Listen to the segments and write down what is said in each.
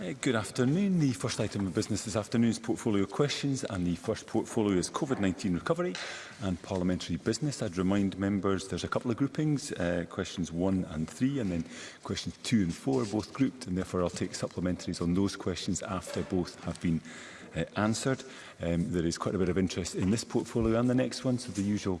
Uh, good afternoon. The first item of business this afternoon is portfolio questions and the first portfolio is COVID-19 recovery and parliamentary business. I'd remind members there's a couple of groupings, uh, questions one and three and then questions two and four both grouped and therefore I'll take supplementaries on those questions after both have been uh, answered. Um, there is quite a bit of interest in this portfolio and the next one, so the usual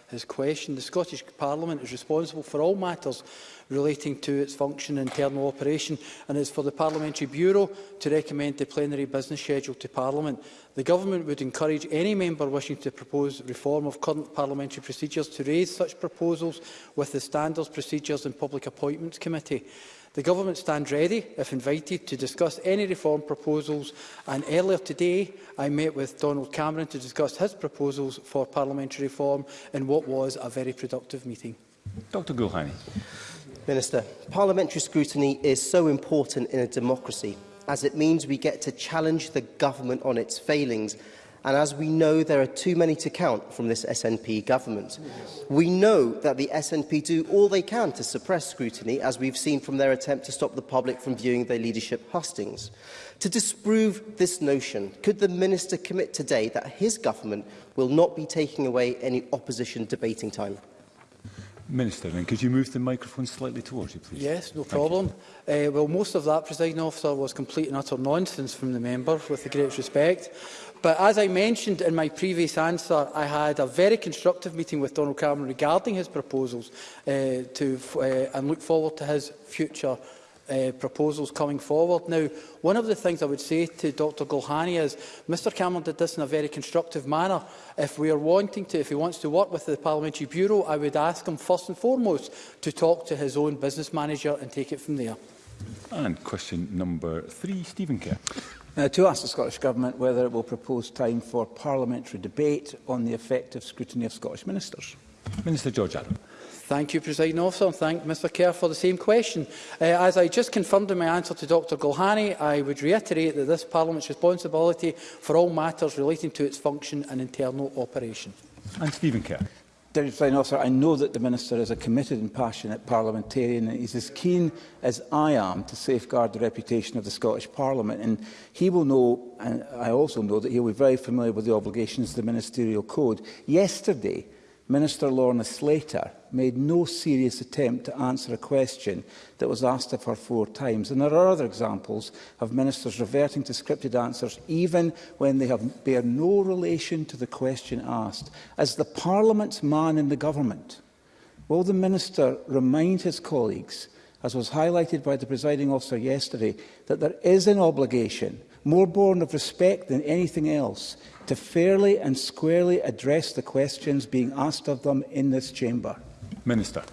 his question. The Scottish Parliament is responsible for all matters relating to its function and internal operation, and it is for the Parliamentary Bureau to recommend the plenary business schedule to Parliament. The Government would encourage any member wishing to propose reform of current parliamentary procedures to raise such proposals with the Standards, Procedures and Public Appointments Committee. The Government stands ready, if invited, to discuss any reform proposals and earlier today I met with Donald Cameron to discuss his proposals for parliamentary reform in what was a very productive meeting. Dr Gulhani. Minister, parliamentary scrutiny is so important in a democracy as it means we get to challenge the government on its failings And as we know, there are too many to count from this SNP government. Yes. We know that the SNP do all they can to suppress scrutiny, as we've seen from their attempt to stop the public from viewing their leadership hustings. To disprove this notion, could the Minister commit today that his government will not be taking away any opposition debating time? Minister, then, could you move the microphone slightly towards you, please? Yes, no problem. Uh, well, most of that, presiding officer, was complete and utter nonsense from the member, with the greatest respect. But as I mentioned in my previous answer, I had a very constructive meeting with Donald Cameron regarding his proposals uh, to, uh, and look forward to his future uh, proposals coming forward. Now, one of the things I would say to Dr Gulhani is Mr Cameron did this in a very constructive manner. If we are wanting to, if he wants to work with the Parliamentary Bureau, I would ask him first and foremost to talk to his own business manager and take it from there. And question number three, Stephen Kerr. Now, to ask the Scottish Government whether it will propose time for parliamentary debate on the effective scrutiny of Scottish ministers. Minister George Adam. Thank you, President Officer, and thank Mr Kerr for the same question. Uh, as I just confirmed in my answer to Dr Gulhani, I would reiterate that this Parliament's responsibility for all matters relating to its function and internal operation. And Stephen Kerr. Deputy Presiding Officer, I know that the Minister is a committed and passionate parliamentarian and he's as keen as I am to safeguard the reputation of the Scottish Parliament and he will know, and I also know, that he'll be very familiar with the obligations of the Ministerial Code. Yesterday, Minister Lorna Slater made no serious attempt to answer a question that was asked of her four times. And there are other examples of ministers reverting to scripted answers even when they have, bear no relation to the question asked. As the Parliament's man in the government, will the minister remind his colleagues, as was highlighted by the presiding officer yesterday, that there is an obligation – more born of respect than anything else, to fairly and squarely address the questions being asked of them in this chamber? Minister.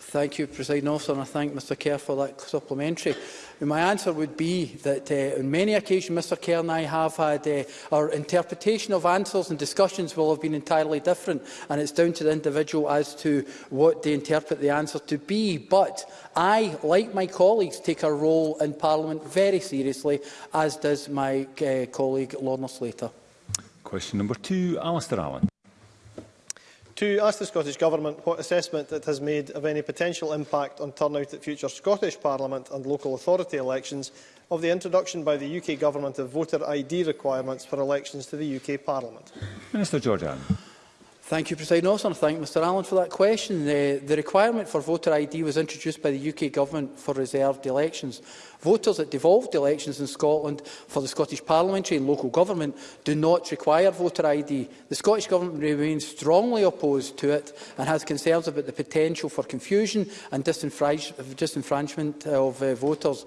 Thank you, President Officer, and I thank Mr Kerr for that supplementary. And my answer would be that uh, on many occasions Mr Kerr and I have had uh, our interpretation of answers and discussions will have been entirely different and it's down to the individual as to what they interpret the answer to be. But I, like my colleagues, take our role in Parliament very seriously, as does my uh, colleague Lorna Slater. Question number two, Alistair Allen to ask the Scottish Government what assessment it has made of any potential impact on turnout at future Scottish Parliament and local authority elections of the introduction by the UK Government of voter ID requirements for elections to the UK Parliament. Minister Jordan. Thank you, President Officer, thank Mr Allen for that question. The, uh, the requirement for voter ID was introduced by the UK Government for reserved elections. Voters at devolved elections in Scotland for the Scottish Parliamentary and local government do not require voter ID. The Scottish Government remains strongly opposed to it and has concerns about the potential for confusion and disenfranchisement of uh, voters.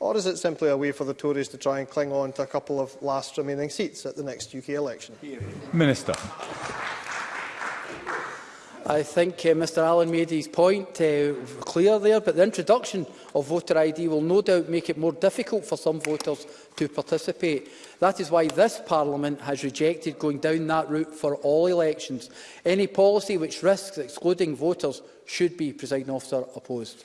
or is it simply a way for the Tories to try and cling on to a couple of last remaining seats at the next UK election? Minister. I think uh, Mr Allen made his point uh, clear there, but the introduction of voter ID will no doubt make it more difficult for some voters to participate. That is why this Parliament has rejected going down that route for all elections. Any policy which risks excluding voters should be, presiding officer, opposed.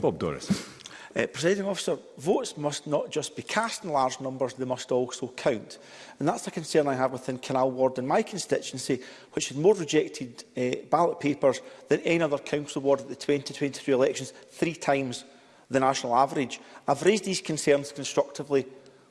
Bob Doris. Uh, Presiding officer, votes must not just be cast in large numbers, they must also count. And that's the concern I have within Canal Ward in my constituency, which had more rejected uh, ballot papers than any other council ward at the 2023 elections, three times the national average. I've raised these concerns constructively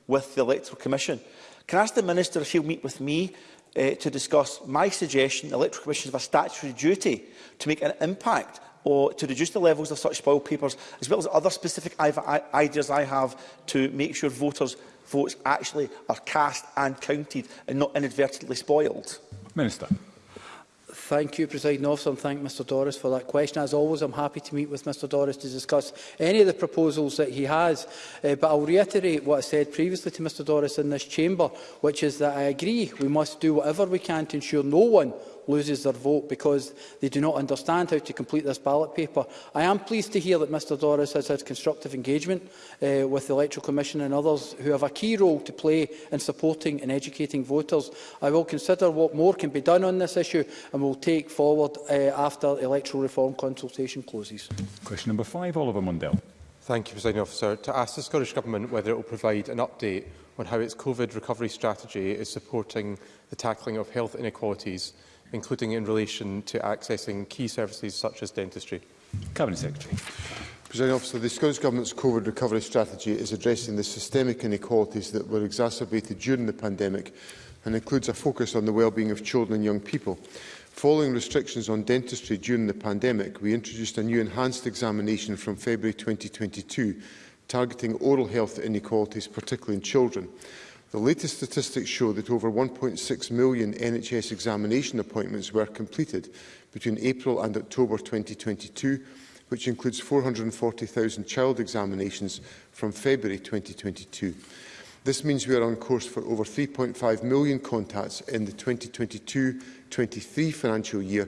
with the Electoral Commission. Can I ask the Minister if he'll meet with me uh, to discuss my suggestion the Electoral Commission have a statutory duty to make an impact or to reduce the levels of such spoil papers, as well as other specific ideas I have to make sure voters' votes actually are cast and counted and not inadvertently spoiled? Minister. Thank you, President Officer, and thank Mr Doris for that question. As always, I'm happy to meet with Mr Doris to discuss any of the proposals that he has. Uh, but I'll reiterate what I said previously to Mr Doris in this chamber, which is that I agree we must do whatever we can to ensure no one loses their vote because they do not understand how to complete this ballot paper. I am pleased to hear that Mr Doris has had constructive engagement uh, with the Electoral Commission and others who have a key role to play in supporting and educating voters. I will consider what more can be done on this issue and will take forward uh, after electoral reform consultation closes. Question number five, Oliver Mundell. Thank you, President Officer. To ask the Scottish Government whether it will provide an update on how its COVID recovery strategy is supporting the tackling of health inequalities including in relation to accessing key services such as dentistry? Cabinet Secretary. President Officer, the Scottish Government's COVID recovery strategy is addressing the systemic inequalities that were exacerbated during the pandemic and includes a focus on the well-being of children and young people. Following restrictions on dentistry during the pandemic, we introduced a new enhanced examination from February 2022 targeting oral health inequalities, particularly in children. The latest statistics show that over 1.6 million NHS examination appointments were completed between April and October 2022, which includes 440,000 child examinations from February 2022. This means we are on course for over 3.5 million contacts in the 2022-23 financial year,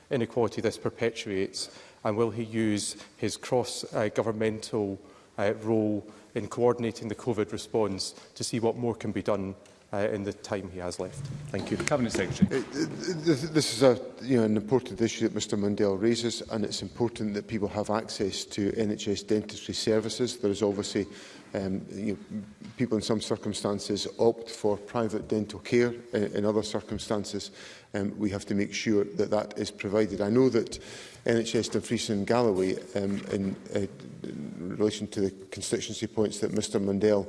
inequality this perpetuates and will he use his cross-governmental uh, uh, role in coordinating the COVID response to see what more can be done uh, in the time he has left. Thank you. Cabinet Secretary. Uh, this is a, you know, an important issue that Mr Mundell raises and it's important that people have access to NHS dentistry services. There is obviously um, you know, people in some circumstances opt for private dental care in, in other circumstances um, we have to make sure that that is provided. I know that NHS Dumfries and Galloway um, in, uh, in relation to the constituency points that Mr Mundell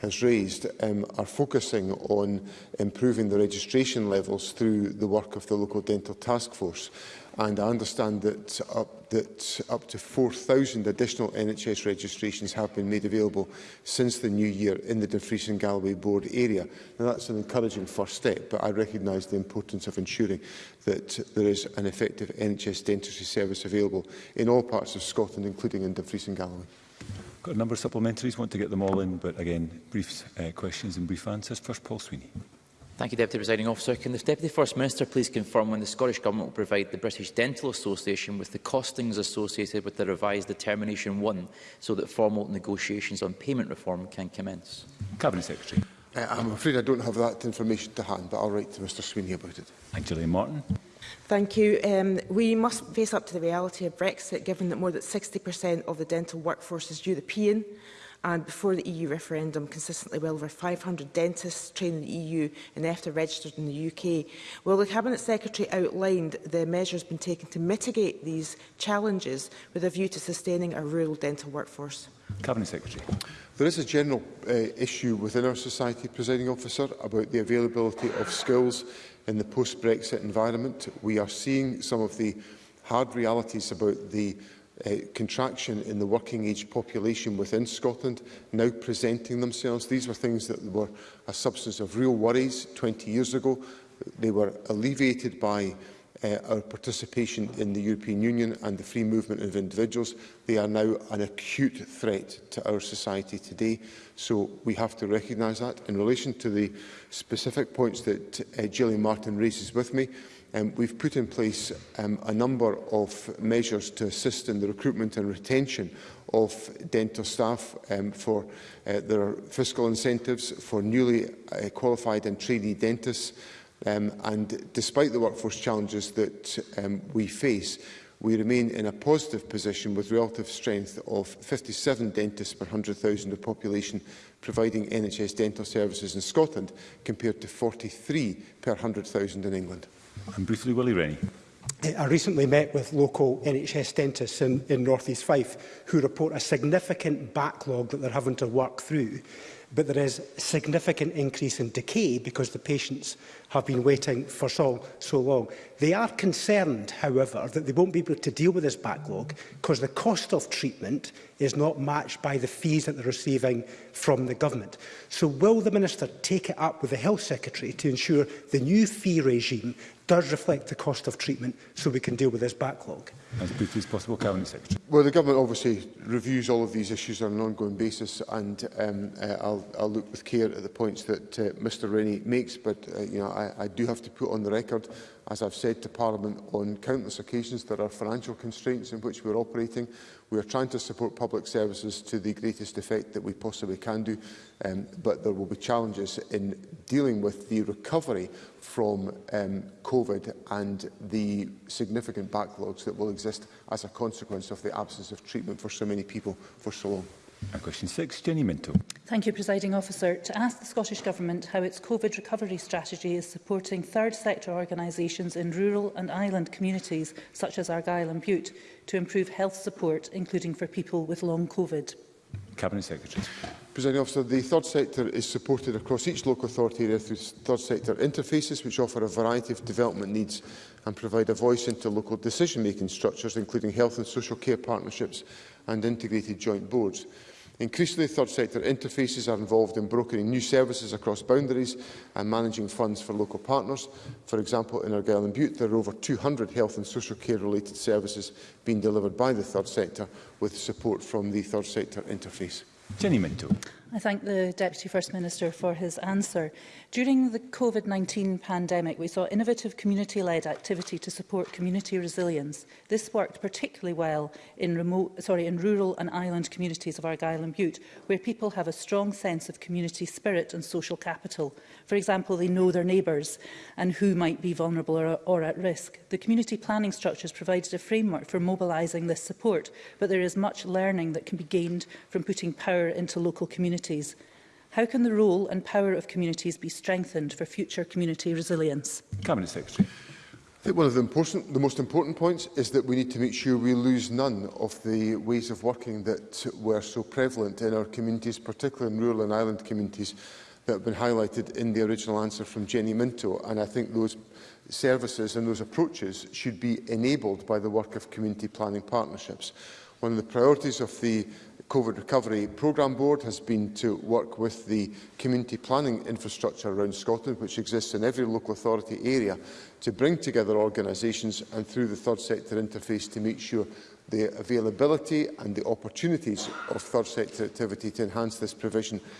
has raised um, are focusing on improving the registration levels through the work of the local dental task force. And I understand that up, that up to 4,000 additional NHS registrations have been made available since the new year in the Dumfries and Galloway Board area. Now, that's an encouraging first step, but I recognise the importance of ensuring that there is an effective NHS dentistry service available in all parts of Scotland, including in Dumfries and Galloway got a number of supplementaries, want to get them all in, but again, brief uh, questions and brief answers. First, Paul Sweeney. Thank you, Deputy Presiding Officer. Can the Deputy First Minister please confirm when the Scottish Government will provide the British Dental Association with the costings associated with the revised Determination 1 so that formal negotiations on payment reform can commence? Cabinet Secretary. Uh, I'm afraid I don't have that information to hand, but I'll write to Mr Sweeney about it. Thank you, Martin. Thank you. Um, we must face up to the reality of Brexit, given that more than 60% of the dental workforce is European. And before the EU referendum, consistently well over 500 dentists trained in the EU and after registered in the UK. Well, the Cabinet Secretary outlined the measures been taken to mitigate these challenges with a view to sustaining a rural dental workforce. Cabinet Secretary. There is a general uh, issue within our society, presiding officer, about the availability of skills in the post-Brexit environment. We are seeing some of the hard realities about the uh, contraction in the working age population within Scotland now presenting themselves. These were things that were a substance of real worries 20 years ago. They were alleviated by uh, our participation in the European Union and the free movement of individuals. They are now an acute threat to our society today. So we have to recognise that. In relation to the specific points that uh, Gillian Martin raises with me, Um, we've put in place um, a number of measures to assist in the recruitment and retention of dental staff um, for uh, their fiscal incentives for newly uh, qualified and trainee dentists um, and despite the workforce challenges that um, we face we remain in a positive position with relative strength of 57 dentists per 100,000 of population providing NHS dental services in Scotland compared to 43 per 100,000 in England. And briefly, Willie Rennie. Eh, I recently met with local NHS dentists in, in North East Fife who report a significant backlog that they're having to work through, but there is significant increase in decay because the patients have been waiting for so, so long. They are concerned, however, that they won't be able to deal with this backlog because the cost of treatment is not matched by the fees that they're receiving from the government. So will the Minister take it up with the Health Secretary to ensure the new fee regime does reflect the cost of treatment so we can deal with this backlog? As briefly as possible, Cabinet Secretary. Well, the government obviously reviews all of these issues on an ongoing basis, and um, uh, I'll, I'll look with care at the points that uh, Mr Rennie makes. But uh, you know, I, I do have to put on the record, as I've said to Parliament on countless occasions, there are financial constraints in which we're operating. We are trying to support public services to the greatest effect that we possibly can do, um, but there will be challenges in dealing with the recovery from um, COVID and the significant backlogs that will exist as a consequence of the absence of treatment for so many people for so long. And question six, Jenny Minto. Thank you, Presiding Officer. To ask the Scottish Government how its COVID recovery strategy is supporting third sector organisations in rural and island communities, such as Argyll and Butte, to improve health support, including for people with long COVID. Cabinet Secretary. Presiding Officer, the third sector is supported across each local authority area through third sector interfaces which offer a variety of development needs and provide a voice into local decision-making structures including health and social care partnerships and integrated joint boards. Increasingly, third sector interfaces are involved in brokering new services across boundaries and managing funds for local partners. For example, in Argyll and Butte, there are over 200 health and social care related services being delivered by the third sector with support from the third sector interface. Jenny Minto. I thank the Deputy First Minister for his answer. During the COVID-19 pandemic, we saw innovative community-led activity to support community resilience. This worked particularly well in, remote, sorry, in rural and island communities of Argyll and Butte, where people have a strong sense of community spirit and social capital. For example, they know their neighbours and who might be vulnerable or, or at risk. The community planning structures provided a framework for mobilising this support, but there is much learning that can be gained from putting power into local communities communities. How can the role and power of communities be strengthened for future community resilience? Cabinet Secretary. I think one of the, important, the most important points is that we need to make sure we lose none of the ways of working that were so prevalent in our communities, particularly in rural and island communities, that have been highlighted in the original answer from Jenny Minto. And I think those services and those approaches should be enabled by the work of community planning partnerships. One of the priorities of the COVID Recovery Programme Board has been to work with the community planning infrastructure around Scotland, which exists in every local authority area, to bring together organisations and through the third sector interface to make sure the availability and the opportunities of third sector activity to enhance this provision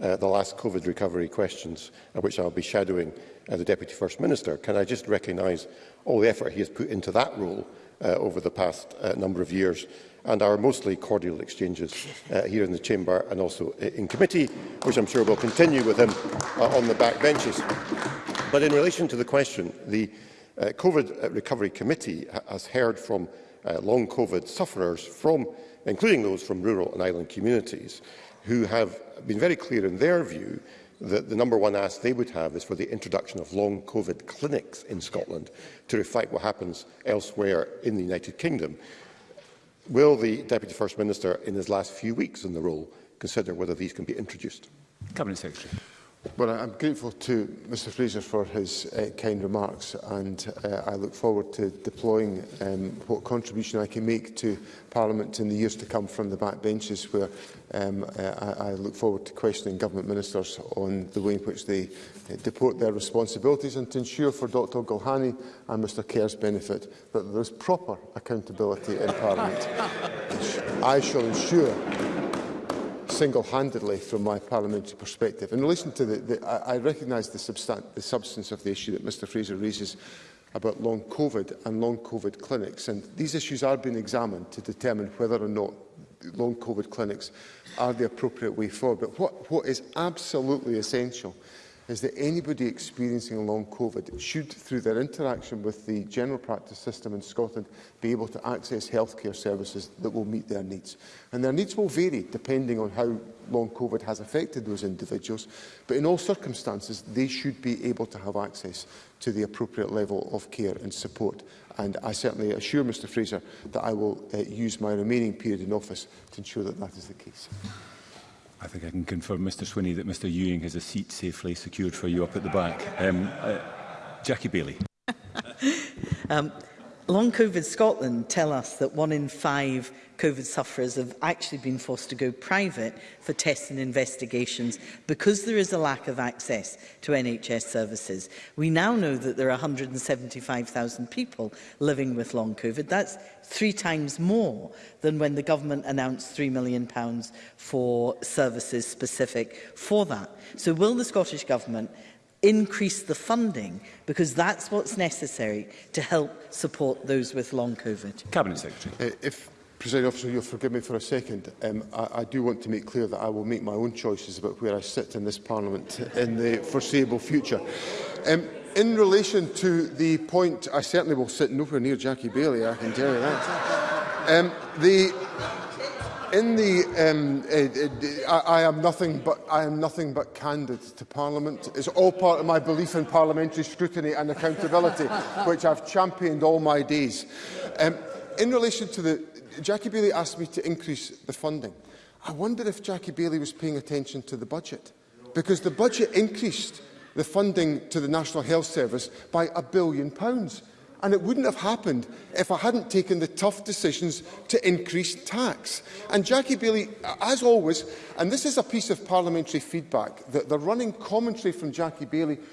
uh, the last COVID recovery questions, uh, which I'll be shadowing uh, the Deputy First Minister, can I just recognise all the effort he has put into that role uh, over the past uh, number of years and our mostly cordial exchanges uh, here in the Chamber and also in committee, which I'm sure will continue with him uh, on the back benches. But in relation to the question, the uh, COVID uh, Recovery Committee has heard from uh, long COVID sufferers, from, including those from rural and island communities, who have been very clear in their view that the number one ask they would have is for the introduction of long COVID clinics in Scotland to reflect what happens elsewhere in the United Kingdom. Will the Deputy First Minister, in his last few weeks in the role, consider whether these can be introduced? Cabinet Secretary. Well, I'm grateful to Mr Fraser for his uh, kind remarks and uh, I look forward to deploying um, what contribution I can make to Parliament in the years to come from the back benches where um, uh, I, I look forward to questioning government ministers on the way in which they uh, deport their responsibilities and to ensure for Dr Gulhani and Mr Kerr's benefit that there is proper accountability in Parliament. I shall ensure single-handedly from my parliamentary perspective. In relation to the, the I, I recognise the, the substance of the issue that Mr Fraser raises about long COVID and long COVID clinics. And these issues are being examined to determine whether or not long COVID clinics are the appropriate way forward. But what, what is absolutely essential is is that anybody experiencing long COVID should, through their interaction with the general practice system in Scotland, be able to access healthcare services that will meet their needs. And their needs will vary depending on how long COVID has affected those individuals, but in all circumstances, they should be able to have access to the appropriate level of care and support. And I certainly assure Mr Fraser that I will uh, use my remaining period in office to ensure that that is the case. I think I can confirm, Mr Swinney, that Mr Ewing has a seat safely secured for you up at the back. Um, uh, Jackie Bailey. um, Long COVID Scotland tell us that one in five COVID sufferers have actually been forced to go private for tests and investigations because there is a lack of access to NHS services. We now know that there are 175,000 people living with long COVID. That's three times more than when the government announced £3 million for services specific for that. So will the Scottish Government increase the funding because that's what's necessary to help support those with long COVID. Cabinet Secretary. Uh, if President Officer, you'll forgive me for a second. Um, I, I do want to make clear that I will make my own choices about where I sit in this Parliament in the foreseeable future. Um, in relation to the point, I certainly will sit nowhere near Jackie Bailey, I can tell you that. Um, the, in the, um, uh, uh, I, I, am nothing but, I am nothing but candid to Parliament. It's all part of my belief in parliamentary scrutiny and accountability, which I've championed all my days. Um, in relation to the... Jackie Bailey asked me to increase the funding. I wonder if Jackie Bailey was paying attention to the budget, because the budget increased the funding to the National Health Service by a billion pounds. And it wouldn't have happened if I hadn't taken the tough decisions to increase tax. And Jackie Bailey, as always, and this is a piece of parliamentary feedback, that the running commentary from Jackie Bailey,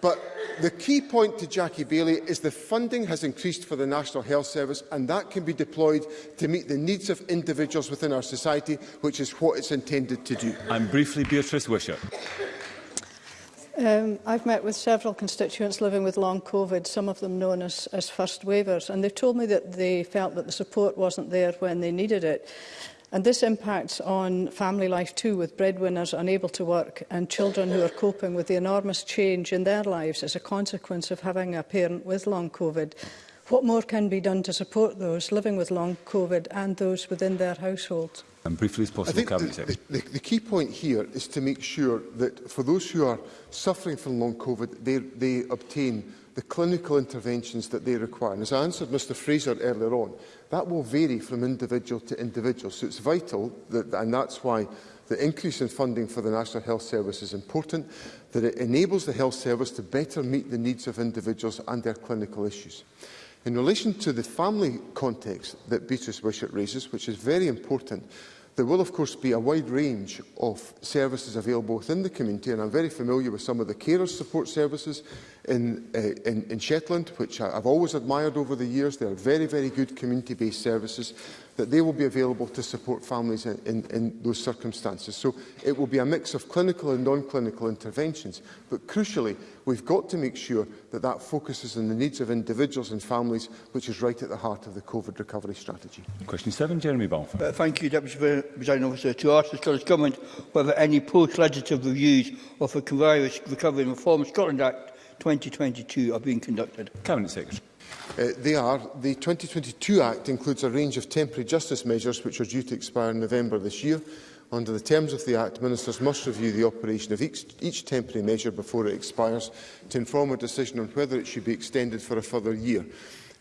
but the key point to Jackie Bailey is the funding has increased for the National Health Service and that can be deployed to meet the needs of individuals within our society, which is what it's intended to do. I'm briefly, Beatrice Wisher. Um, I've met with several constituents living with long COVID, some of them known as, as first waivers, and they've told me that they felt that the support wasn't there when they needed it. And this impacts on family life too, with breadwinners unable to work and children who are coping with the enormous change in their lives as a consequence of having a parent with long COVID. What more can be done to support those living with long COVID and those within their households? And briefly as possible, Cabinet Secretary. The, the, the key point here is to make sure that for those who are suffering from long COVID, they, they obtain the clinical interventions that they require. And as I answered Mr Fraser earlier on, that will vary from individual to individual. So it's vital, that, and that's why the increase in funding for the National Health Service is important, that it enables the health service to better meet the needs of individuals and their clinical issues. In relation to the family context that Beatrice Wishart raises, which is very important, there will of course be a wide range of services available within the community and I'm very familiar with some of the carers support services in, uh, in, in Shetland, which I've always admired over the years. They are very, very good community-based services that they will be available to support families in, in, in those circumstances. So it will be a mix of clinical and non-clinical interventions. But crucially, we've got to make sure that that focuses on the needs of individuals and families, which is right at the heart of the COVID recovery strategy. Question 7, Jeremy Balfour. Uh, thank you, Deputy Presiding Officer. To ask the Scottish Government whether any post-legislative reviews of the Coronavirus Recovery and Reform Scotland Act 2022 are being conducted. Cabinet Secretary. Uh, they are the 2022 Act includes a range of temporary justice measures which are due to expire in November this year. Under the terms of the Act, Ministers must review the operation of each, each temporary measure before it expires to inform a decision on whether it should be extended for a further year.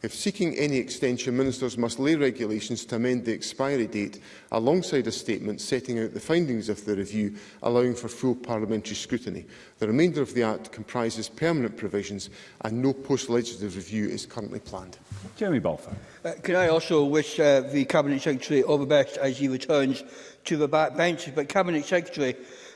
If seeking any extension, ministers must lay regulations to amend the expiry date alongside a statement setting out the findings of the review, allowing for full parliamentary scrutiny. The remainder of the Act comprises permanent provisions and no post-legislative review is currently planned. Jeremy Balfour. Uh, can I also wish uh, the Cabinet Secretary all the best as he returns to the backbench? But Cabinet Secretary,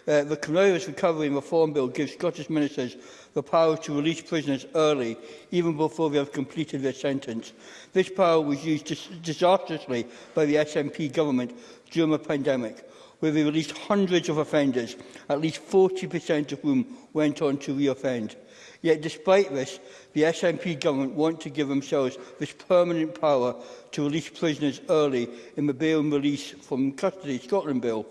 Uh, the Coronavirus Recovery and Reform Bill gives Scottish ministers the power to release prisoners early, even before they have completed their sentence. This power was used dis disastrously by the SNP government during the pandemic, where they released hundreds of offenders, at least 40% of whom went on to reoffend. Yet despite this, the SNP government want to give themselves this permanent power to release prisoners early in the Bail and Release from Custody Scotland Bill.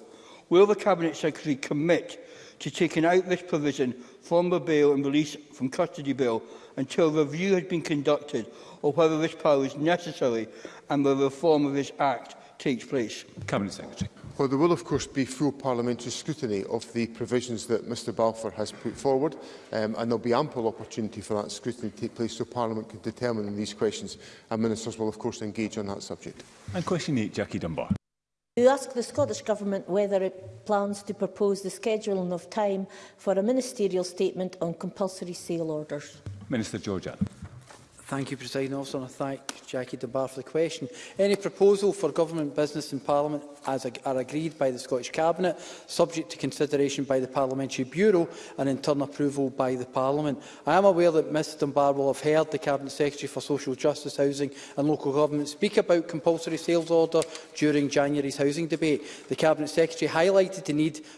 Will the Cabinet Secretary commit to taking out this provision from the bail and release from custody bill until review has been conducted or whether this power is necessary and the reform of this Act takes place? Cabinet Secretary. Well, there will, of course, be full parliamentary scrutiny of the provisions that Mr Balfour has put forward, um, and there will be ample opportunity for that scrutiny to take place so Parliament can determine these questions, and Ministers will, of course, engage on that subject. And question 8, Jackie Dunbar to ask the Scottish Government whether it plans to propose the scheduling of time for a ministerial statement on compulsory sale orders. Minister Georgia. Thank you, President Officer, and I thank Jackie DeBar for the question. Any proposal for government business in Parliament as ag are agreed by the Scottish Cabinet, subject to consideration by the Parliamentary Bureau and in turn approval by the Parliament. I am aware that Mr Dunbar will have heard the Cabinet Secretary for Social Justice, Housing and Local Government speak about compulsory sales order during January's housing debate. The Cabinet Secretary highlighted the need for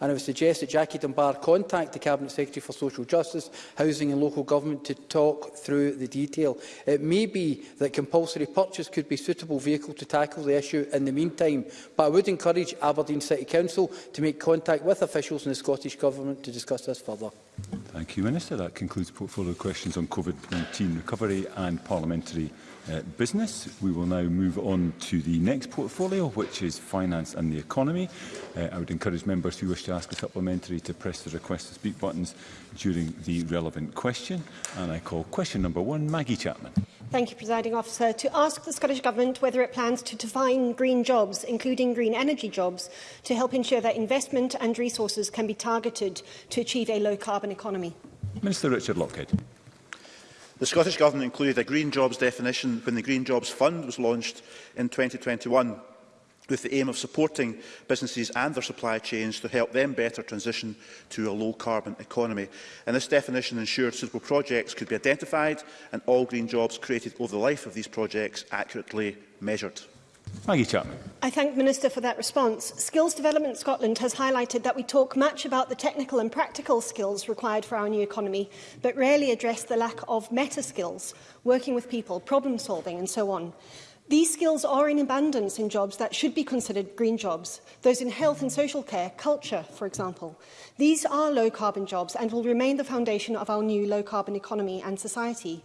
And I would suggest that Jackie Dunbar contact the Cabinet Secretary for Social Justice, Housing and Local Government to talk through the detail. It may be that compulsory purchase could be a suitable vehicle to tackle the issue in the meantime. But I would encourage Aberdeen City Council to make contact with officials in the Scottish Government to discuss this further. Thank you, Minister. That concludes portfolio questions on COVID-19 recovery and parliamentary uh, business. We will now move on to the next portfolio, which is finance and the economy. Uh, I would encourage members who wish to ask a supplementary to press the request to speak buttons during the relevant question. And I call question number one, Maggie Chapman. Thank you, Presiding Officer. To ask the Scottish Government whether it plans to define green jobs, including green energy jobs, to help ensure that investment and resources can be targeted to achieve a low-carbon economy. Minister Richard Lockhead. The Scottish Government included a green jobs definition when the Green Jobs Fund was launched in 2021 with the aim of supporting businesses and their supply chains to help them better transition to a low-carbon economy. And this definition ensured suitable projects could be identified and all green jobs created over the life of these projects accurately measured. Maggie Chapman. I thank Minister for that response. Skills Development Scotland has highlighted that we talk much about the technical and practical skills required for our new economy, but rarely address the lack of meta skills, working with people, problem solving and so on. These skills are in abundance in jobs that should be considered green jobs, those in health and social care, culture, for example. These are low-carbon jobs and will remain the foundation of our new low-carbon economy and society.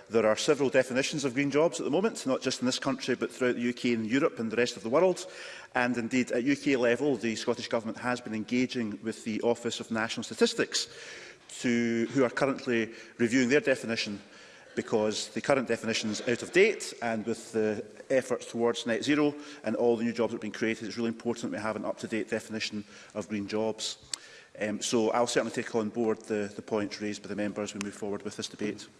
there are several definitions of green jobs at the moment, not just in this country but throughout the UK and Europe and the rest of the world. And indeed, at UK level, the Scottish Government has been engaging with the Office of National Statistics to, who are currently reviewing their definition because the current definition is out of date and with the efforts towards net zero and all the new jobs that have been created, it's really important that we have an up-to-date definition of green jobs. Um, so I'll certainly take on board the, the points raised by the members as we move forward with this debate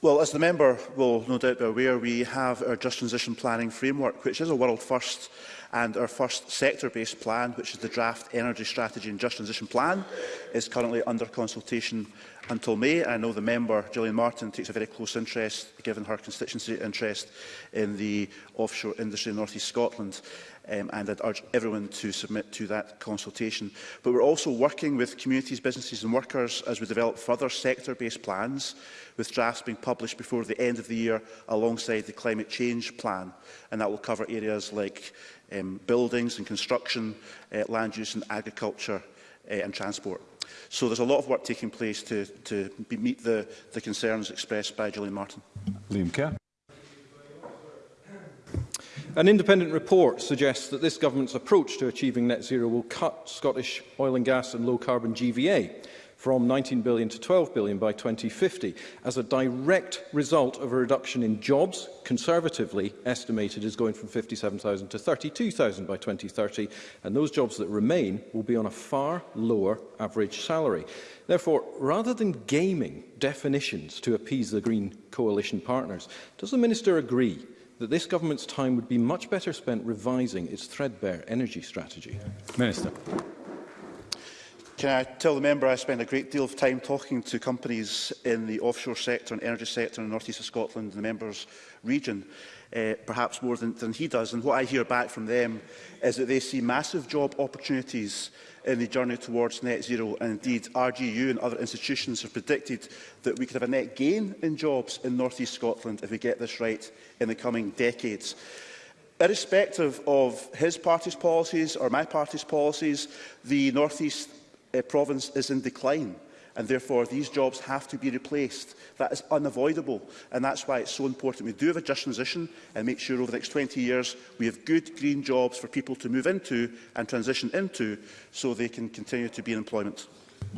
Well, as the member will no doubt be aware, we have our Just Transition Planning Framework, which is a world first And our first sector-based plan, which is the Draft Energy Strategy and Just Transition Plan, is currently under consultation until May. I know the member, Gillian Martin, takes a very close interest, given her constituency interest in the offshore industry in North East Scotland. Um, and I'd urge everyone to submit to that consultation. But we're also working with communities, businesses and workers as we develop further sector-based plans, with drafts being published before the end of the year alongside the climate change plan. And that will cover areas like um, buildings and construction, uh, land use and agriculture uh, and transport. So there's a lot of work taking place to, to meet the, the concerns expressed by Julian Martin. Liam Kerr. An independent report suggests that this government's approach to achieving net zero will cut Scottish oil and gas and low carbon GVA from 19 billion to 12 billion by 2050 as a direct result of a reduction in jobs, conservatively estimated is going from 57,000 to 32,000 by 2030, and those jobs that remain will be on a far lower average salary. Therefore, rather than gaming definitions to appease the Green coalition partners, does the Minister agree that this government's time would be much better spent revising its threadbare energy strategy? Minister. Can I tell the member I spend a great deal of time talking to companies in the offshore sector and energy sector in the northeast of Scotland and the member's region, uh, perhaps more than, than he does. And what I hear back from them is that they see massive job opportunities in the journey towards net zero. And indeed, RGU and other institutions have predicted that we could have a net gain in jobs in northeast Scotland if we get this right in the coming decades irrespective of his party's policies or my party's policies, the North East uh, province is in decline and therefore these jobs have to be replaced. That is unavoidable and that's why it's so important we do have a just transition and make sure over the next 20 years we have good green jobs for people to move into and transition into so they can continue to be in employment.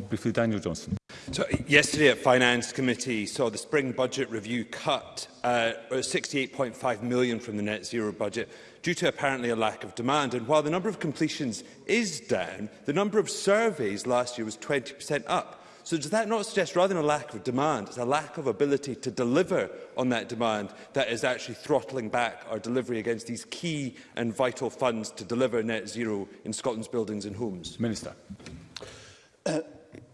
Briefly, Daniel Johnson. So, yesterday at Finance Committee saw the spring budget review cut uh, 68.5 million from the net zero budget due to apparently a lack of demand. And while the number of completions is down, the number of surveys last year was 20% up. So does that not suggest, rather than a lack of demand, it's a lack of ability to deliver on that demand that is actually throttling back our delivery against these key and vital funds to deliver net zero in Scotland's buildings and homes? Minister. Uh,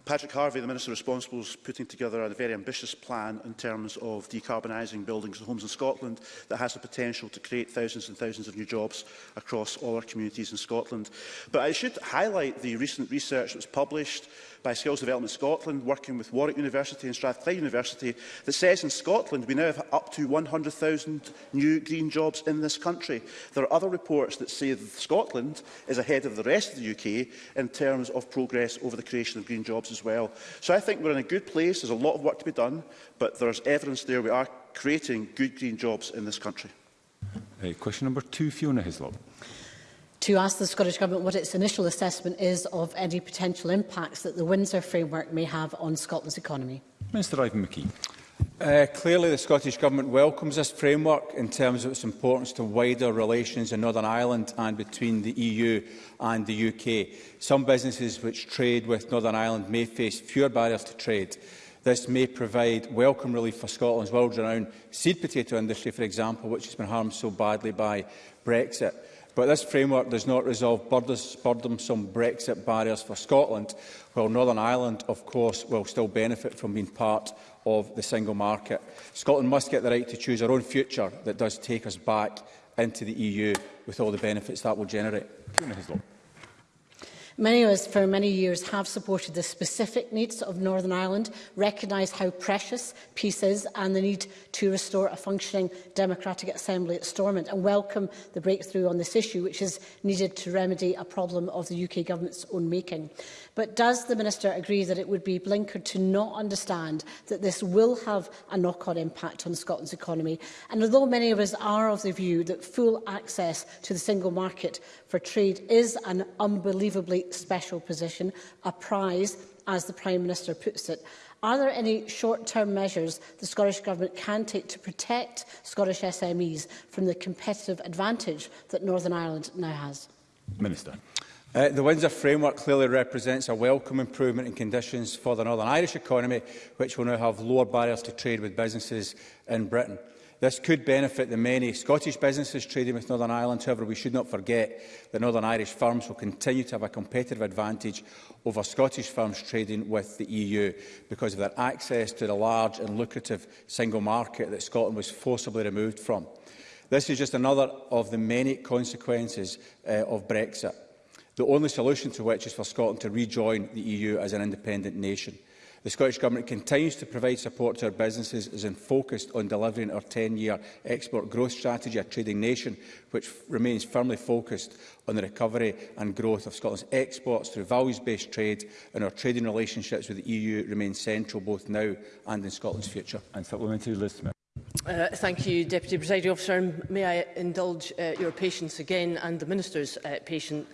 Patrick Harvey, the Minister responsible, is putting together a very ambitious plan in terms of decarbonising buildings and homes in Scotland that has the potential to create thousands and thousands of new jobs across all our communities in Scotland. But I should highlight the recent research that was published by Skills Development Scotland, working with Warwick University and Strathclyde University, that says in Scotland we now have up to 100,000 new green jobs in this country. There are other reports that say that Scotland is ahead of the rest of the UK in terms of progress over the creation of green jobs as well. So I think we're in a good place. There's a lot of work to be done, but there's evidence there we are creating good green jobs in this country. Hey, question number two, Fiona Hislop to ask the Scottish Government what its initial assessment is of any potential impacts that the Windsor framework may have on Scotland's economy. Minister Ivan McKee. Uh, clearly, the Scottish Government welcomes this framework in terms of its importance to wider relations in Northern Ireland and between the EU and the UK. Some businesses which trade with Northern Ireland may face fewer barriers to trade. This may provide welcome relief for Scotland's world-renowned seed potato industry, for example, which has been harmed so badly by Brexit. But this framework does not resolve burdensome Brexit barriers for Scotland, while Northern Ireland, of course, will still benefit from being part of the single market. Scotland must get the right to choose our own future that does take us back into the EU with all the benefits that will generate. Many of us for many years have supported the specific needs of Northern Ireland, recognise how precious peace is and the need to restore a functioning democratic assembly at Stormont and welcome the breakthrough on this issue which is needed to remedy a problem of the UK government's own making. But does the Minister agree that it would be blinkered to not understand that this will have a knock-on impact on Scotland's economy? And although many of us are of the view that full access to the single market for trade is an unbelievably special position, a prize, as the Prime Minister puts it, Are there any short-term measures the Scottish Government can take to protect Scottish SMEs from the competitive advantage that Northern Ireland now has? Minister. Uh, the Windsor framework clearly represents a welcome improvement in conditions for the Northern Irish economy, which will now have lower barriers to trade with businesses in Britain. This could benefit the many Scottish businesses trading with Northern Ireland. However, we should not forget that Northern Irish firms will continue to have a competitive advantage over Scottish firms trading with the EU because of their access to the large and lucrative single market that Scotland was forcibly removed from. This is just another of the many consequences uh, of Brexit the only solution to which is for Scotland to rejoin the EU as an independent nation. The Scottish Government continues to provide support to our businesses as in focused on delivering our 10-year export growth strategy, a trading nation which remains firmly focused on the recovery and growth of Scotland's exports through values-based trade and our trading relationships with the EU remain central both now and in Scotland's future. And supplementary list, Uh, thank you, Deputy Presiding Officer. May I indulge uh, your patience again and the Minister's uh, patience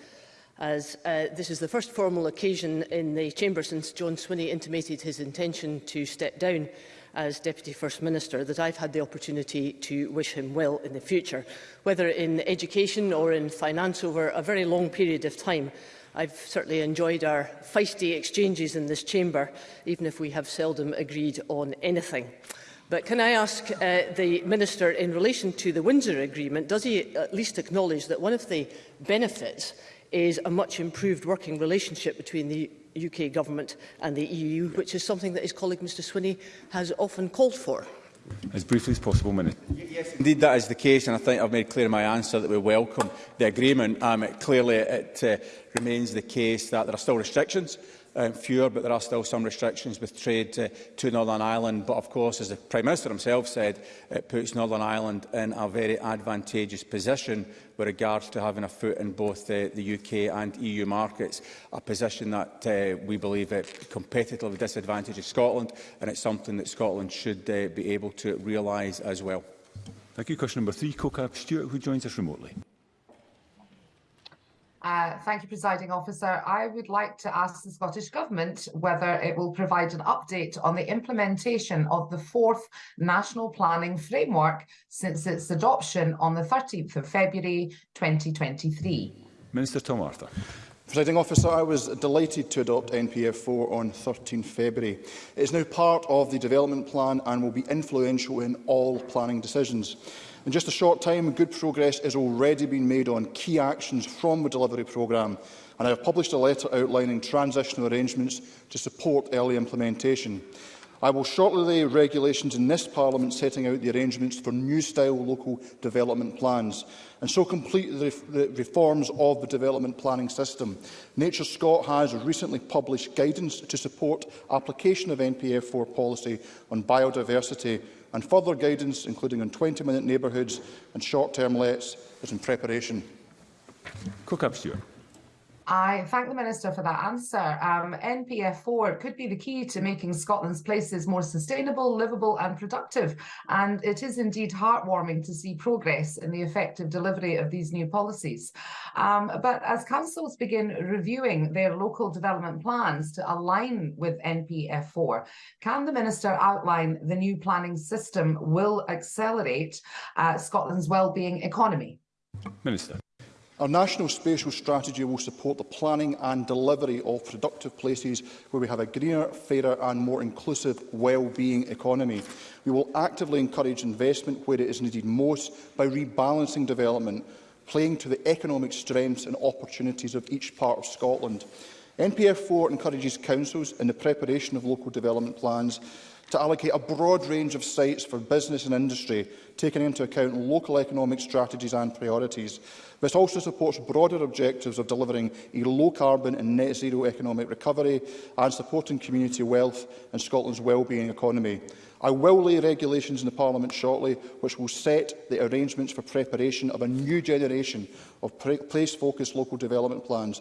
as uh, this is the first formal occasion in the Chamber since John Swinney intimated his intention to step down as Deputy First Minister that I've had the opportunity to wish him well in the future. Whether in education or in finance over a very long period of time, I've certainly enjoyed our feisty exchanges in this chamber, even if we have seldom agreed on anything. But can I ask uh, the Minister, in relation to the Windsor Agreement, does he at least acknowledge that one of the benefits is a much improved working relationship between the UK government and the EU, which is something that his colleague Mr Swinney has often called for. As briefly as possible, minute. Yes, indeed, that is the case, and I think I've made clear in my answer that we welcome the agreement. Um, it, clearly, it uh, remains the case that there are still restrictions um, fewer, but there are still some restrictions with trade uh, to Northern Ireland. But of course, as the Prime Minister himself said, it puts Northern Ireland in a very advantageous position with regards to having a foot in both uh, the UK and EU markets, a position that uh, we believe uh, competitively disadvantages Scotland, and it's something that Scotland should uh, be able to realise as well. Thank you. Question number three, Kokab Stewart, who joins us remotely. Uh, thank you, presiding officer. I would like to ask the Scottish Government whether it will provide an update on the implementation of the fourth National Planning Framework since its adoption on the 13th of February 2023. Minister Tom Arthur. Presiding officer, I was delighted to adopt NPF 4 on 13 February. It is now part of the development plan and will be influential in all planning decisions. In just a short time, good progress is already been made on key actions from the delivery programme, and I have published a letter outlining transitional arrangements to support early implementation. I will shortly lay regulations in this Parliament setting out the arrangements for new-style local development plans and so complete the, ref the reforms of the development planning system. Nature Scott has recently published guidance to support application of NPF4 policy on biodiversity and further guidance, including on 20-minute neighbourhoods and short-term lets, is in preparation. Cook-up, Stuart. I thank the Minister for that answer. Um, NPF4 could be the key to making Scotland's places more sustainable, livable and productive. And it is indeed heartwarming to see progress in the effective delivery of these new policies. Um, but as councils begin reviewing their local development plans to align with NPF4, can the Minister outline the new planning system will accelerate uh, Scotland's well-being economy? Minister. Our national spatial strategy will support the planning and delivery of productive places where we have a greener, fairer and more inclusive well-being economy. We will actively encourage investment where it is needed most by rebalancing development, playing to the economic strengths and opportunities of each part of Scotland. NPF4 encourages councils in the preparation of local development plans to allocate a broad range of sites for business and industry, taking into account local economic strategies and priorities. This also supports broader objectives of delivering a low-carbon and net-zero economic recovery and supporting community wealth and Scotland's well-being economy. I will lay regulations in the Parliament shortly which will set the arrangements for preparation of a new generation of place-focused local development plans,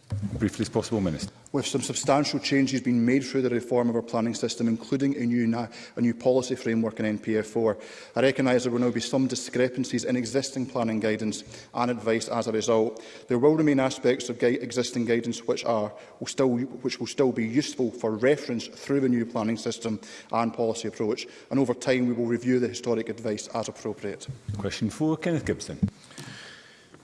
Briefly as possible, Minister with some substantial changes being made through the reform of our planning system, including a new, a new policy framework in NPF4. I recognise there will now be some discrepancies in existing planning guidance and advice as a result. There will remain aspects of gui existing guidance which, are, will still, which will still be useful for reference through the new planning system and policy approach, and over time we will review the historic advice as appropriate. Question 4, Kenneth Gibson.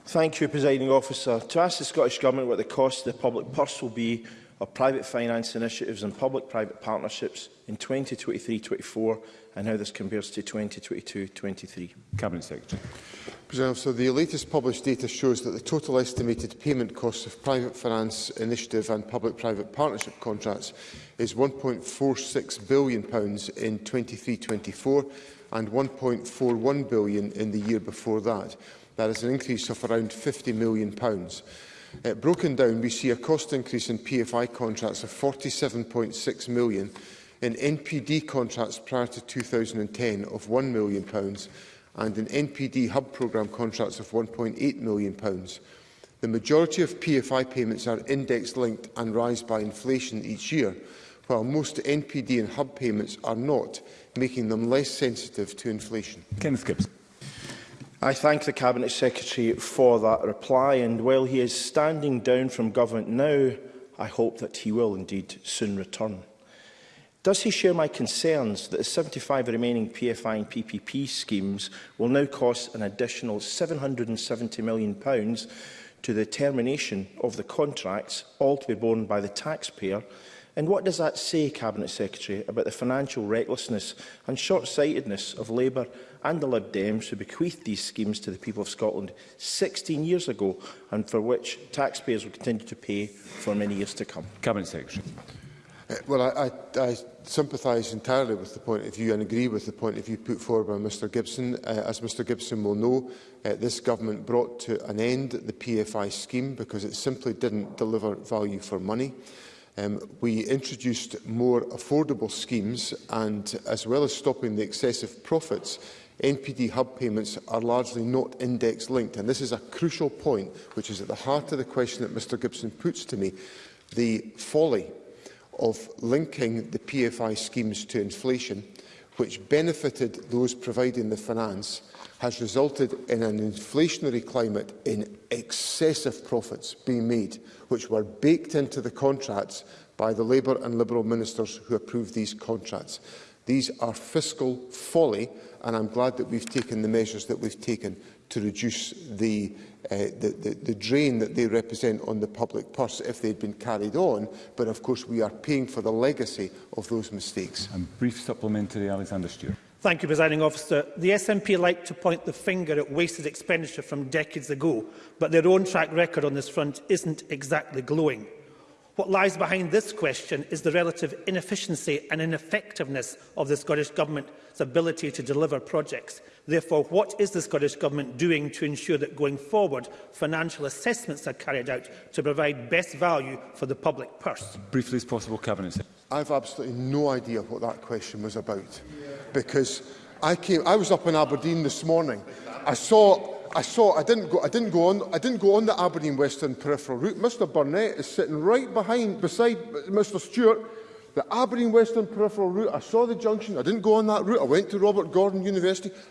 Thank you, Presiding Officer. To ask the Scottish Government what the cost of the public purse will be of private finance initiatives and public-private partnerships in 2023-24 and how this compares to 2022-23. Cabinet Secretary. So the latest published data shows that the total estimated payment cost of private finance initiative and public-private partnership contracts is £1.46 billion in 23-24 and £1.41 billion in the year before that. That is an increase of around £50 million. Pounds. Uh, broken down, we see a cost increase in PFI contracts of £47.6 million, in NPD contracts prior to 2010 of £1 million, pounds, and in NPD hub programme contracts of £1.8 million. Pounds. The majority of PFI payments are index-linked and rise by inflation each year, while most NPD and hub payments are not, making them less sensitive to inflation. Kenneth Gibbs. I thank the Cabinet Secretary for that reply and while he is standing down from government now, I hope that he will indeed soon return. Does he share my concerns that the 75 remaining PFI and PPP schemes will now cost an additional £770 million to the termination of the contracts, all to be borne by the taxpayer, And what does that say, Cabinet Secretary, about the financial recklessness and short-sightedness of Labour and the Lib Dems who bequeathed these schemes to the people of Scotland 16 years ago and for which taxpayers will continue to pay for many years to come? Cabinet Secretary. Uh, well, I, I, I sympathise entirely with the point of view and agree with the point of view put forward by Mr Gibson. Uh, as Mr Gibson will know, uh, this government brought to an end the PFI scheme because it simply didn't deliver value for money. Um, we introduced more affordable schemes and, as well as stopping the excessive profits, NPD hub payments are largely not index-linked. And this is a crucial point, which is at the heart of the question that Mr Gibson puts to me, the folly of linking the PFI schemes to inflation, which benefited those providing the finance, has resulted in an inflationary climate in excessive profits being made, which were baked into the contracts by the Labour and Liberal ministers who approved these contracts. These are fiscal folly, and I'm glad that we've taken the measures that we've taken to reduce the, uh, the, the, the drain that they represent on the public purse if they'd been carried on. But of course, we are paying for the legacy of those mistakes. And brief supplementary, Alexander Stewart. Thank you, Presiding Officer. The SNP like to point the finger at wasted expenditure from decades ago, but their own track record on this front isn't exactly glowing. What lies behind this question is the relative inefficiency and ineffectiveness of the Scottish Government's ability to deliver projects. Therefore, what is the Scottish Government doing to ensure that going forward, financial assessments are carried out to provide best value for the public purse? Briefly as possible, Cabinet I've absolutely no idea what that question was about because I, came, I was up in Aberdeen this morning. I saw I saw, I didn't, go, I, didn't go on, I didn't go on the Aberdeen Western peripheral route. Mr Burnett is sitting right behind, beside Mr Stewart. The Aberdeen Western peripheral route, I saw the junction, I didn't go on that route, I went to Robert Gordon University,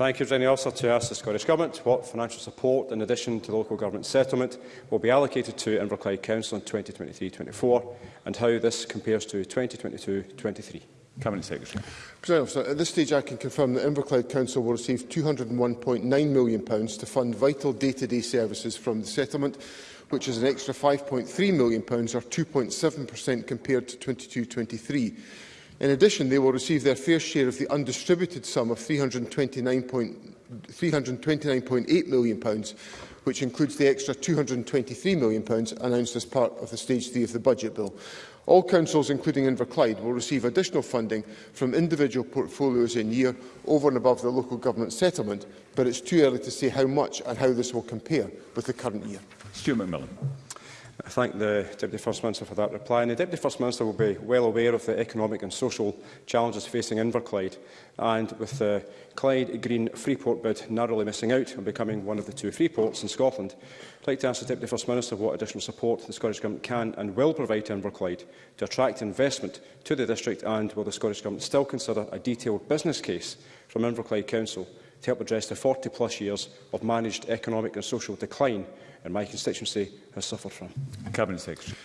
Thank you, Virginia Officer, to ask the Scottish Government what financial support, in addition to the local government settlement, will be allocated to Inverclyde Council in 2023-24 and how this compares to 2022-23. Cabinet Secretary. President Officer, at this stage I can confirm that Inverclyde Council will receive £201.9 million to fund vital day-to-day -day services from the settlement, which is an extra £5.3 million or 2.7% compared to 22-23. In addition, they will receive their fair share of the undistributed sum of £329.8 million, which includes the extra £223 million announced as part of the Stage 3 of the Budget Bill. All councils, including Inverclyde, will receive additional funding from individual portfolios in year over and above the local government settlement, but it's too early to say how much and how this will compare with the current year. Stuart McMillan. I thank the Deputy First Minister for that reply. And the Deputy First Minister will be well aware of the economic and social challenges facing Inverclyde, and with the Clyde Green Freeport bid narrowly missing out on becoming one of the two free ports in Scotland, I'd like to ask the Deputy First Minister what additional support the Scottish Government can and will provide to Inverclyde to attract investment to the district, and will the Scottish Government still consider a detailed business case from Inverclyde Council to help address the 40-plus years of managed economic and social decline and my constituency has suffered from. Cabinet Secretary.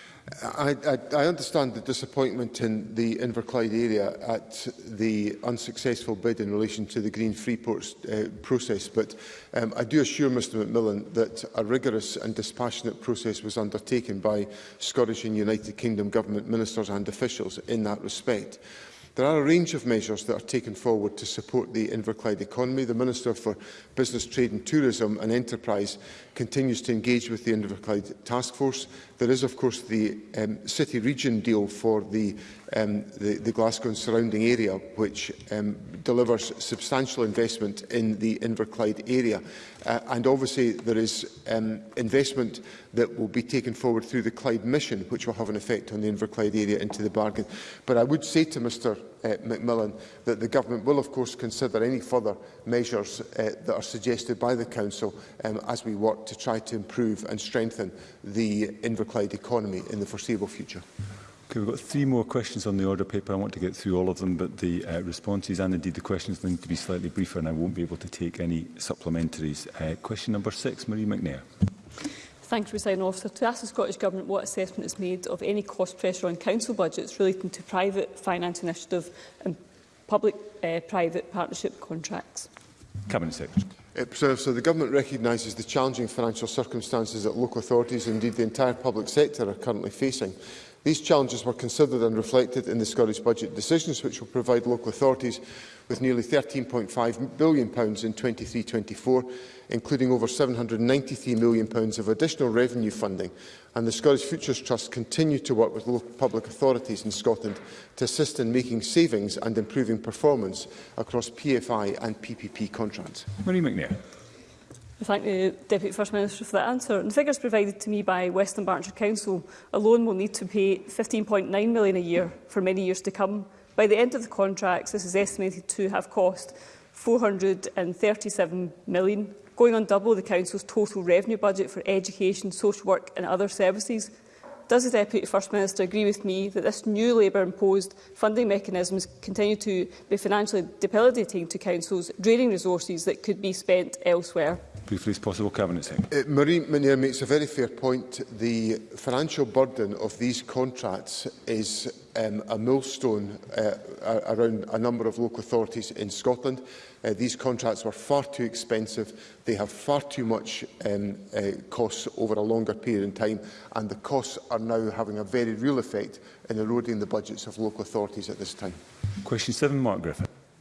I, I, I understand the disappointment in the Inverclyde area at the unsuccessful bid in relation to the Green Freeports uh, process, but um, I do assure Mr Macmillan that a rigorous and dispassionate process was undertaken by Scottish and United Kingdom Government ministers and officials in that respect. There are a range of measures that are taken forward to support the Inverclyde economy. The Minister for Business, Trade and Tourism and Enterprise continues to engage with the Inverclyde Task Force. There is, of course, the um, city region deal for the, um, the, the Glasgow and surrounding area, which um, delivers substantial investment in the Inverclyde area. Uh, and obviously, there is um, investment that will be taken forward through the Clyde mission, which will have an effect on the Inverclyde area into the bargain. But I would say to Mr uh, Macmillan that the government will of course consider any further measures uh, that are suggested by the council um, as we work to try to improve and strengthen the Inverclyde economy in the foreseeable future. Okay, we've got three more questions on the order paper. I want to get through all of them, but the uh, responses and indeed the questions need to be slightly briefer and I won't be able to take any supplementaries. Uh, question number six, Marie McNair. Thank you, President Officer. To ask the Scottish Government what assessment is made of any cost pressure on council budgets relating to private finance initiative and public-private uh, partnership contracts. Cabinet Secretary. It preserves, so the Government recognises the challenging financial circumstances that local authorities, and indeed the entire public sector, are currently facing. These challenges were considered and reflected in the Scottish Budget decisions, which will provide local authorities with nearly £13.5 billion in 2324 24 including over £793 million of additional revenue funding, and the Scottish Futures Trust continue to work with local public authorities in Scotland to assist in making savings and improving performance across PFI and PPP contracts. Marie McNair. I thank the Deputy First Minister for that answer. And the figures provided to me by Western Berkshire Council alone will need to pay £15.9 million a year for many years to come. By the end of the contracts, this is estimated to have cost £437 million going on double the Council's total revenue budget for education, social work and other services. Does the Deputy First Minister agree with me that this new Labour-imposed funding is continue to be financially debilitating to councils, draining resources that could be spent elsewhere? briefly as possible. Cabinet Secretary. Uh, Marie Manier makes a very fair point. The financial burden of these contracts is um, a millstone uh, around a number of local authorities in Scotland. Uh, these contracts were far too expensive. They have far too much um, uh, costs over a longer period of time, and the costs are now having a very real effect in eroding the budgets of local authorities at this time. Question 7, Mark Griffin.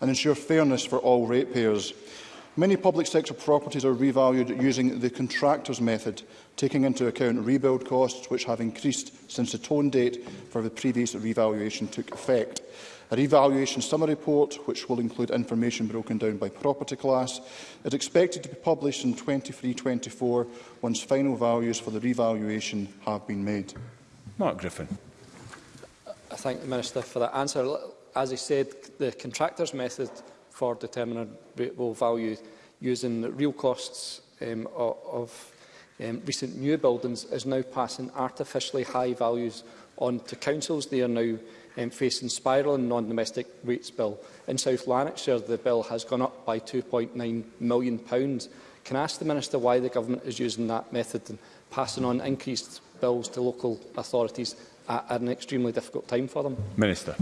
and ensure fairness for all ratepayers. Many public sector properties are revalued using the contractor's method, taking into account rebuild costs which have increased since the tone date for the previous revaluation took effect. A revaluation summary report, which will include information broken down by property class, is expected to be published in 23-24 once final values for the revaluation have been made. Mark Griffin. Uh, I thank the Minister for that answer. As he said, the contractor's method for determinable value using the real costs um, of um, recent new buildings is now passing artificially high values on to councils. They are now um, facing spiralling non-domestic rates bill. In South Lanarkshire, the bill has gone up by £2.9 million. Pounds. Can I ask the Minister why the Government is using that method and passing on increased bills to local authorities at, at an extremely difficult time for them? Minister.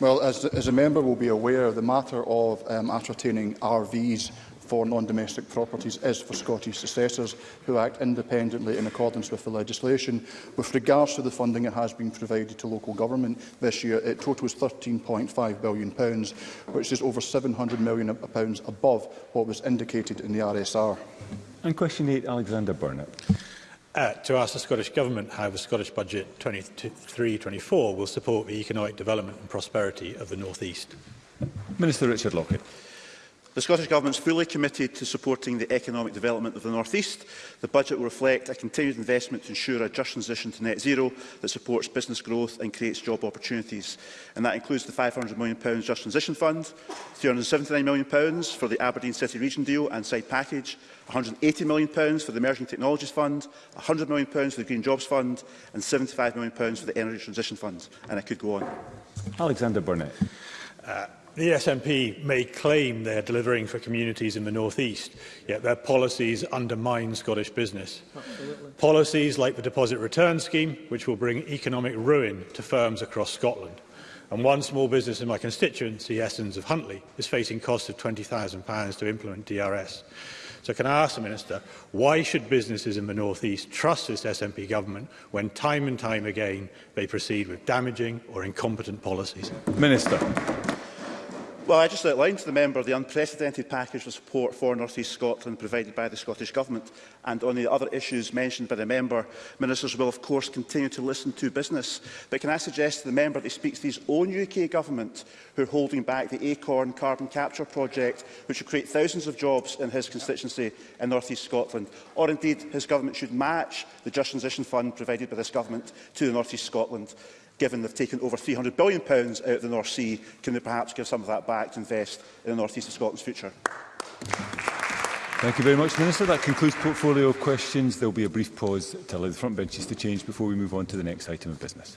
Well, as, as a member will be aware, the matter of um, ascertaining RVs for non-domestic properties is for Scottish successors who act independently in accordance with the legislation. With regards to the funding that has been provided to local government this year, it totals £13.5 billion, which is over £700 million pounds above what was indicated in the RSR. And question 8, Alexander Burnett uh, to ask the Scottish Government how the Scottish Budget 23-24 will support the economic development and prosperity of the North East. Minister Richard Lockett. The Scottish Government is fully committed to supporting the economic development of the North East. The budget will reflect a continued investment to ensure a just transition to net zero that supports business growth and creates job opportunities. And that includes the £500 million Just Transition Fund, £379 million for the Aberdeen City Region deal and side package, £180 million for the Emerging Technologies Fund, £100 million for the Green Jobs Fund and £75 million for the Energy Transition Fund. And I could go on. Alexander Burnett. Uh, The SNP may claim they're delivering for communities in the North East, yet their policies undermine Scottish business. Absolutely. Policies like the Deposit Return Scheme, which will bring economic ruin to firms across Scotland. And one small business in my constituency, Essence of Huntly, is facing costs of £20,000 to implement DRS. So can I ask the Minister, why should businesses in the North East trust this SNP government when time and time again they proceed with damaging or incompetent policies? Minister. Well, I just outlined to the member the unprecedented package of support for North East Scotland provided by the Scottish Government. And on the other issues mentioned by the member, ministers will, of course, continue to listen to business. But can I suggest to the member that he speaks to his own UK Government, who are holding back the Acorn carbon capture project, which will create thousands of jobs in his constituency in North East Scotland? Or indeed, his Government should match the Just Transition Fund provided by this Government to the North East Scotland given they've taken over £300 billion out of the North Sea, can they perhaps give some of that back to invest in the north east of Scotland's future? Thank you very much, Minister. That concludes portfolio questions. There will be a brief pause to allow the front benches to change before we move on to the next item of business.